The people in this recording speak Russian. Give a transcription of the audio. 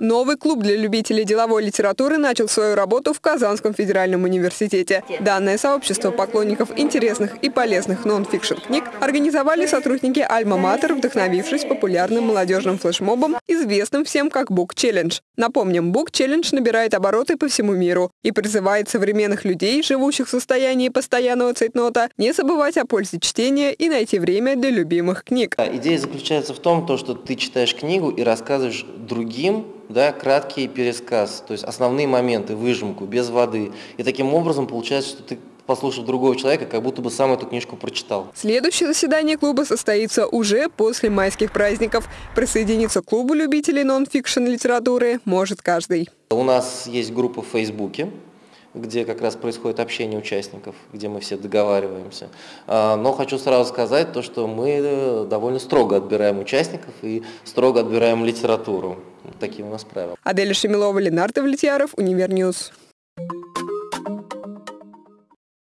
Новый клуб для любителей деловой литературы начал свою работу в Казанском федеральном университете. Данное сообщество поклонников интересных и полезных нон-фикшн книг организовали сотрудники Альма-Матер, вдохновившись популярным молодежным флешмобом, известным всем как Book Challenge. Напомним, Book Challenge набирает обороты по всему миру и призывает современных людей, живущих в состоянии постоянного цейтнота, не забывать о пользе чтения и найти время для любимых книг. Идея заключается в том, что ты читаешь книгу и рассказываешь другим да, краткий пересказ, то есть основные моменты, выжимку, без воды. И таким образом получается, что ты послушав другого человека, как будто бы сам эту книжку прочитал. Следующее заседание клуба состоится уже после майских праздников. Присоединиться к клубу любителей нон-фикшн литературы может каждый. У нас есть группа в Фейсбуке, где как раз происходит общение участников, где мы все договариваемся. А, но хочу сразу сказать то, что мы э, довольно строго отбираем участников и строго отбираем литературу. Такие у нас правила. Аделя Шемилова, Ленар Давлетьяров, Универ News.